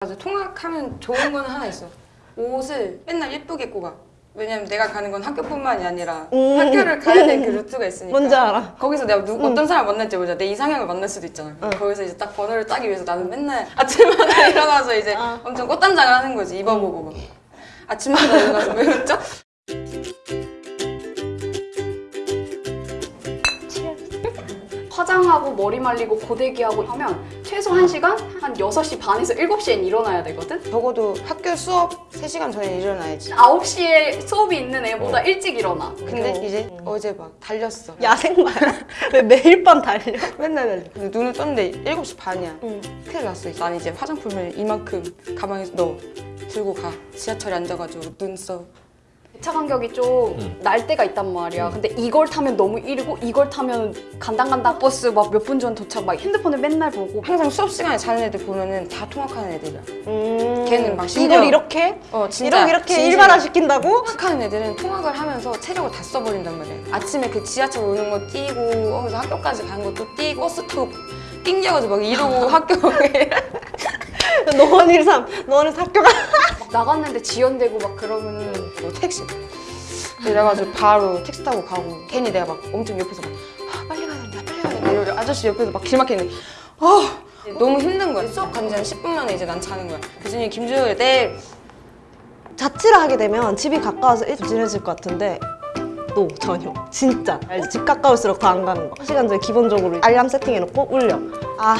맞아 통학하면 좋은 건 하나 있어 옷을 맨날 예쁘게 입고 가 왜냐면 내가 가는 건 학교뿐만이 아니라 음. 학교를 가야 되는 그 루트가 있으니까 뭔지 알아. 거기서 내가 누, 어떤 사람 만날지 모르잖아 내 이상형을 만날 수도 있잖아 거기서 이제 딱 번호를 따기 위해서 나는 맨날 아침마다 일어나서 이제 아. 엄청 꽃단장을 하는 거지 입어보고 막. 아침마다 일어나서 왜 웃죠? 화장하고 머리 말리고 고데기하고 하면 최소 1시간? 한 6시 반에서 7시엔 일어나야 되거든? 적어도 학교 수업 3시간 전에 일어나야지 9시에 수업이 있는 애보다 어. 일찍 일어나 근데 어. 이제 어제 막 달렸어 야생마야. 왜 매일 밤 달려? 맨날 달려 근데 눈을 떴는데 7시 반이야 응. 큰일 났어 난 이제 화장품을 이만큼 가방에 넣어 들고 가 지하철에 앉아가지고 눈썹 차 간격이 좀 음. 날 때가 있단 말이야. 근데 이걸 타면 너무 이르고 이걸 타면 간당간당 버스 막 몇 분 전 도착 막 핸드폰을 맨날 보고 항상 수업 시간에 자는 애들 보면은 다 통학하는 애들이야 음. 걔는 막 심지어- 이걸 이렇게? 어 진짜 이렇게 이렇게. 일반화 시킨다고? 통학하는 애들은 통학을 하면서 체력을 다 써버린단 말이야 아침에 그 지하철 오는 거 뛰고 거기서 학교까지 가는 것도 뛰고 버스 타고 띵겨가지고 막 이러고 학교에 노원 13. 노원 학교가. 막 나갔는데 지연되고 막 그러면은 뭐 택시 그래가지고 바로 택시 타고 가고 괜히 내가 막 엄청 옆에서 막 아, 빨리 가야 된다 빨리 가야 된다 이러고 아저씨 옆에서 막 길 막히는데 아 너무 힘든 거야 수업 간지 한 10분 만에 이제 난 자는 거야 교수님 김주효 내 자취를 하게 되면 집이 가까워서 일찍 지내질 것 같은데 또 전혀 진짜? 집 가까울수록 더 안 가는 거 시간 전에 기본적으로 알람 세팅해놓고 울려 아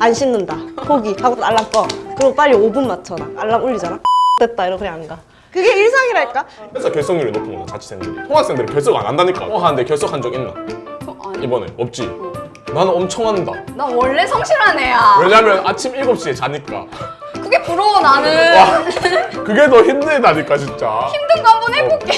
안 씻는다. 포기. 하고 알람 꺼. 그리고 빨리 5분 맞춰놔 알람 울리잖아. 됐다. 이러고 그냥 안가. 그게 일상이랄까? 그래서 결석률이 높은 거야 자취생들이. 통학생들이 결석 안 한다니까. 어 하는데 결석한 적 있나? 저- 아니. 이번에. 없지? 나는 엄청 한다. 나 원래 성실한 애야. 왜냐면 아침 7시에 자니까. 그게 부러워 나는. 와 그게 더 힘들다니까 진짜. 힘든 거 한번 해볼게.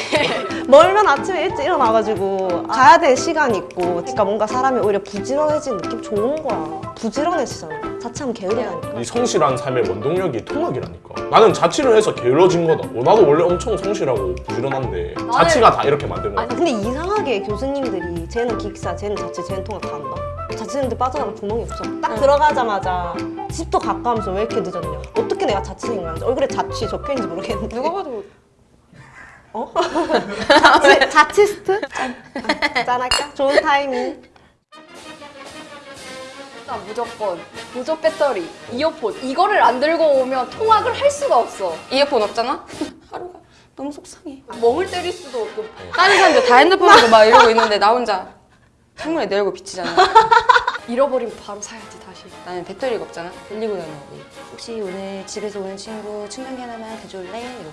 멀면 아침에 일찍 일어나가지고 가야 될 시간이 있고 그러니까 뭔가 사람이 오히려 부지런해지는 느낌 좋은 거야 부지런해지잖아 자취하면 게으르다니까 이 성실한 삶의 원동력이 통학이라니까 나는 자취를 해서 게을러진 거다 어, 나도 원래 엄청 성실하고 부지런한데 자취가 다 이렇게 만든 거야 아, 근데 이상하게 교수님들이 쟤는 기숙사, 쟤는 자취, 쟤는 통학 다 한다. 자취생들 빠져나갈 구멍이 없어. 딱 들어가자마자 집도 가까우면서 왜 이렇게 늦었냐. 어떻게 내가 자취생인 거야? 얼굴에 자취 적혀있는지 모르겠는데. 누가 봐도 어? 짠. 아, 짠할까? 좋은 타이밍. 일단 무조건 보조 배터리, 이어폰 이거를 안 들고 오면 통학을 할 수가 없어. 이어폰 없잖아? 하루가 너무 속상해 멍을 때릴 수도 없고 다른 사람들 다 핸드폰 하고 막 이러고 있는데 나 혼자 창문에 내리고 비치잖아 잃어버리면 바로 사야지 다시. 나는 배터리가 없잖아 빌리고 다녀 혹시 오늘 집에서 오는 친구 충전기 하나만 가져올래? 이러고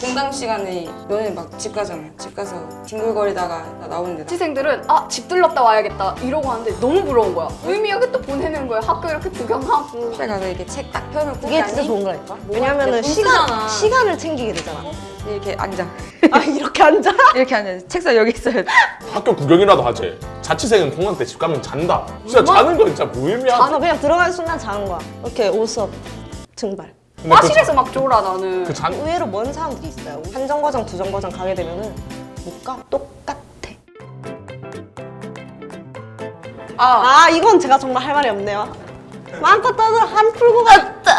공강 시간에 너네 막 집 가잖아 집 가서 뒹굴거리다가 나 나오는데 나 자취생들은 아 집 들렀다 와야겠다 이러고 하는데 너무 부러운 거야. 의미하게 또 보내는 거야. 학교 이렇게 구경하고. 집에 가서 이렇게 책 딱 펴놓고 그게 진짜 좋은 거라니까. 왜냐면은 돈 시간, 쓰잖아. 시간을 챙기게 되잖아. 이렇게 앉아 아, 이렇게 앉아? 이렇게 앉아 책상 여기 있어야 돼 학교 구경이라도 하지 자취생은 공강 때 집 가면 잔다 진짜 자는 거 진짜 무의미하다 자서 그냥 들어가는 순간 자는 거야. 이렇게 옷업 증발. 그 화실에서 막 졸아 나는 그 장... 의외로 먼 사람들이 있어요 한 정거장 두 정거장 가게 되면은 못 가 똑같아 아. 아 이건 제가 정말 할 말이 없네요 마음껏 떠들어 한 풀고 갔다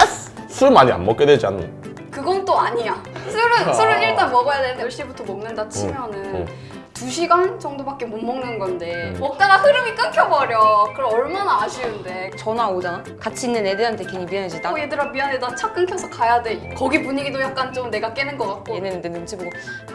술 많이 안 먹게 되지 않나? 그건 또 아니야 술은, 아. 술은 일단 먹어야 되는데 10시부터 먹는다 치면은 응, 응. 2시간 정도밖에 못 먹는 건데 음. 먹다가 흐름이 끊겨버려. 그럼 얼마나 아쉬운데. 전화 오잖아? 같이 있는 애들한테 괜히 미안해지다? 어, 얘들아 미안해. 나 차 끊겨서 가야 돼. 거기 분위기도 약간 좀 내가 깨는 것 같고. 얘네는 내 눈치 보고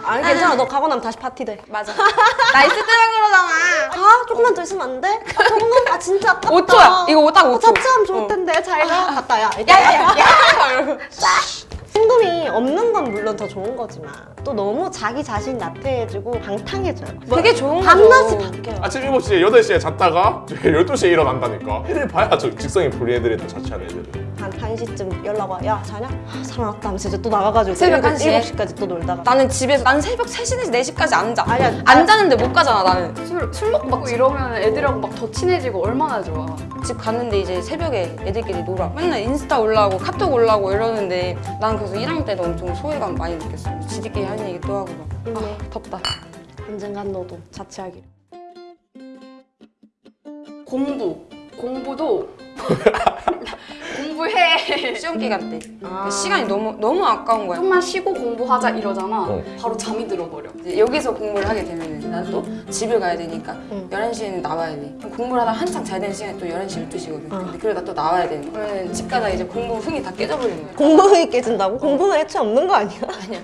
아니 괜찮아. 너 가고 나면 다시 파티 돼. 맞아. 나 있을 때만 그러잖아. 아, 아 조금만 더 있으면 안 돼? 아, 정말 아 진짜 아깝다. 5초야. 이거 딱 5초 어, 자취하면 좋을 어. 텐데. 어. 잘가. 아. 갔다 야. 야야야. 야, 야, 야, 야. 친금이 없는 건 물론 더 좋은 거지만 또 너무 자기 자신 나태해지고 방탕해져요. 그게 좋은 거죠 밤낮이 바뀌어요. 아침 7시에 8시에 잤다가 12시에 일어난다니까 해를 봐야 저 직성이 불린 애들이 또 자취하는 애들은 한 1시쯤 연락 와. 야 자냐? 아, 사람 왔다 하면서 이제 또 나가가지고 새벽 7, 1시에? 7시까지 또 놀다가 나는 집에서 난 새벽 3시, 4시까지 안 자. 아니야, 안 자는데 못 가잖아, 나는. 술, 술 먹고 이러면 애들하고 막 더 친해지고 얼마나 좋아. 집 갔는데 이제 새벽에 애들끼리 놀아. 맨날 인스타 올라오고 카톡 올라오고 이러는데 난 그래서 1학년 때도 엄청 소외감 많이 느꼈어. 지들끼리 하는 얘기 또 하고 막. 아, 덥다. 언젠간 너도 자취하기를. 공부. 공부도 공부해. 시험 기간 때 아. 시간이 너무 너무 아까운 거야. 좀만 쉬고 공부하자 이러잖아. 어. 바로 잠이 들어버려. 이제 여기서 공부를 하게 되면 난 또 집을 가야 되니까 응. 11시에는 나와야 돼. 공부를 하다 한창 잘 되는 시간이 또 11시, 12시거든. 근데 그러다 또 나와야 돼. 그러면 집 가다 이제 공부 흥이 다 깨져버리는 거야. 공부능이 깨진다고? 공부는 애초에 없는 거 아니야? 아니야.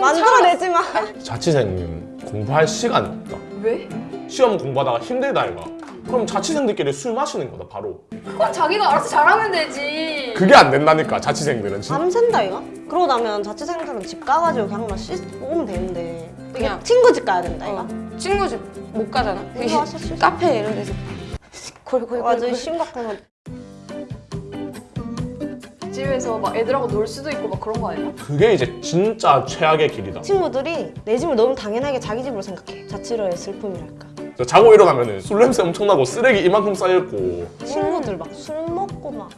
만들어내지 마. 자취생은 공부할 시간이 없다. 왜? 시험 공부하다가 힘들다 이가. 그럼 자취생들끼리 술 마시는 거다 바로. 그건 자기가 알아서 잘하면 되지. 그게 안 된다니까 자취생들은 진짜. 밤샌다 이거? 그러고 나면 자취생들은 집 가가지고 그냥 막 씻고 오면 되는데 그냥. 친구 집 가야 된다 이거? 어, 친구 집 못 가잖아. 이거 씻어. 카페 이런 데서 골골골 완전 심각한 거 집에서 막 애들하고 놀 수도 있고 막 그런 거 아니야? 그게 이제 진짜 최악의 길이다. 친구들이 내 집을 너무 당연하게 자기 집으로 생각해 자취로의 슬픔이랄까 저 자고 일어나면은 술 냄새 엄청나고 쓰레기 이만큼 쌓여있고 친구들 막 술 먹고 막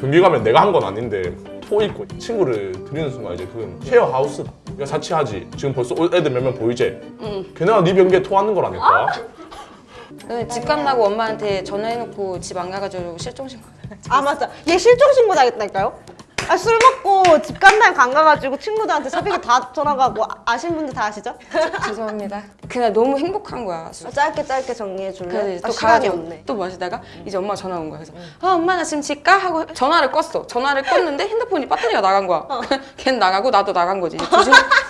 변기 가면 내가 한 건 아닌데 토 있고 친구를 들이는 순간 이제 그건 쉐어 하우스다. 그러니까 자취하지. 지금 벌써 올 애들 몇 명 보이지? 응. 걔네가 네 변기에 토하는 거라니까. 근데 집 간다고 엄마한테 전화해놓고 집 안 가가지고 실종신고 아 맞아 얘 실종신고 당했다니까요? 아, 술 먹고 집 간다고 안 가가지고 친구들한테 새벽에 다 전화가고 아- 아신 분들 다 아시죠? 죄송합니다. 그날 너무 행복한 거야. 아, 짧게 짧게 정리해 줄래? 아, 또 시간이 가가지고 없네 또 마시다가 이제 엄마 전화 온 거야. 그래서 아 엄마 나 지금 집 가? 하고 전화를 껐어. 전화를 껐는데 핸드폰이 배터리가 나간 거야. 걔는 나가고 나도 나간 거지. 이제 두, 시간,